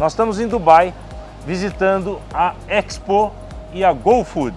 Nós estamos em Dubai visitando a Expo e a GoFood,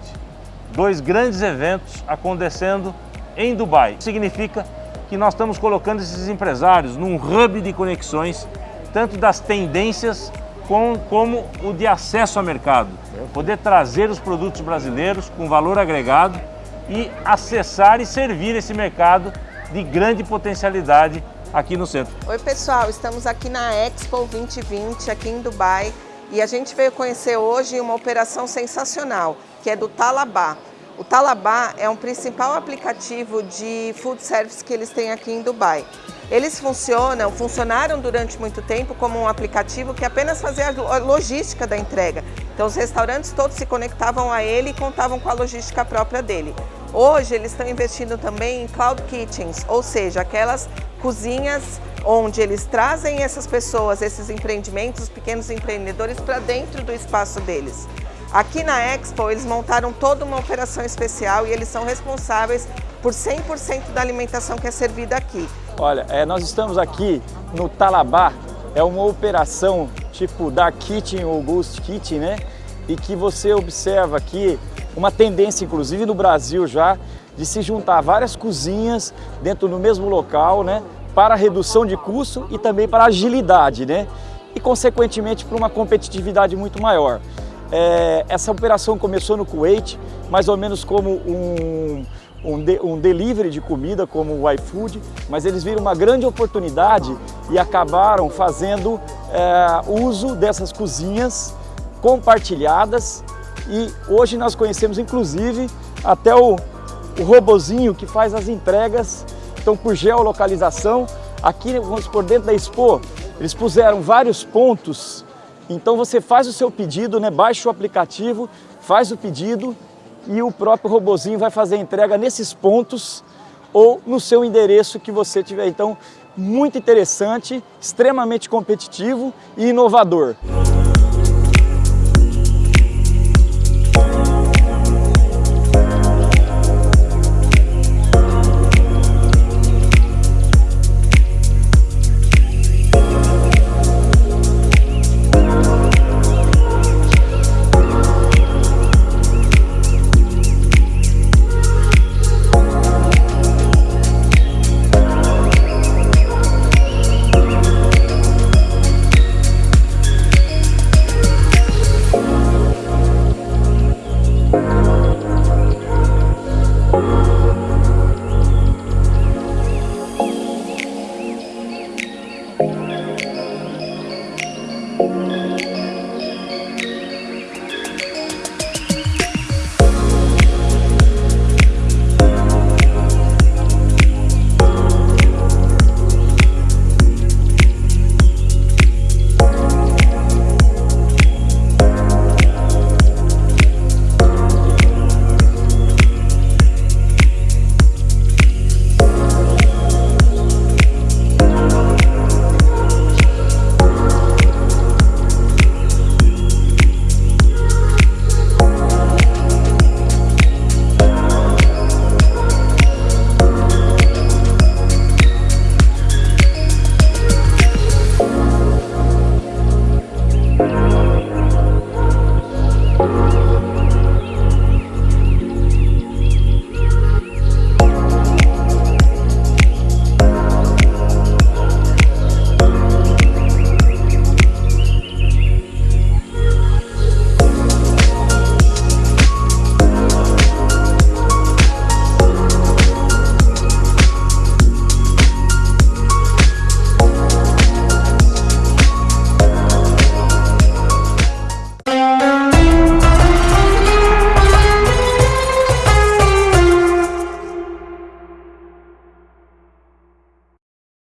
dois grandes eventos acontecendo em Dubai. Significa que nós estamos colocando esses empresários num hub de conexões, tanto das tendências com, como o de acesso ao mercado. Poder trazer os produtos brasileiros com valor agregado e acessar e servir esse mercado de grande potencialidade aqui no centro. Oi pessoal, estamos aqui na Expo 2020 aqui em Dubai e a gente veio conhecer hoje uma operação sensacional, que é do Talabá. O Talabá é um principal aplicativo de food service que eles têm aqui em Dubai. Eles funcionam, funcionaram durante muito tempo como um aplicativo que apenas fazia a logística da entrega. Então os restaurantes todos se conectavam a ele e contavam com a logística própria dele. Hoje eles estão investindo também em Cloud Kitchens, ou seja, aquelas cozinhas onde eles trazem essas pessoas, esses empreendimentos, os pequenos empreendedores para dentro do espaço deles. Aqui na Expo, eles montaram toda uma operação especial e eles são responsáveis por 100% da alimentação que é servida aqui. Olha, é, nós estamos aqui no Talabá, é uma operação tipo Dark Kitchen ou Ghost Kitchen, né? E que você observa aqui uma tendência, inclusive no Brasil já, de se juntar várias cozinhas dentro do mesmo local, né? Para redução de custo e também para agilidade, né? E consequentemente para uma competitividade muito maior. É, essa operação começou no Kuwait, mais ou menos como um, um, de, um delivery de comida, como o iFood, mas eles viram uma grande oportunidade e acabaram fazendo é, uso dessas cozinhas compartilhadas e hoje nós conhecemos inclusive até o, o robozinho que faz as entregas, então por geolocalização, aqui vamos por dentro da Expo, eles puseram vários pontos então você faz o seu pedido, né? baixa o aplicativo, faz o pedido e o próprio robozinho vai fazer a entrega nesses pontos ou no seu endereço que você tiver. Então, muito interessante, extremamente competitivo e inovador.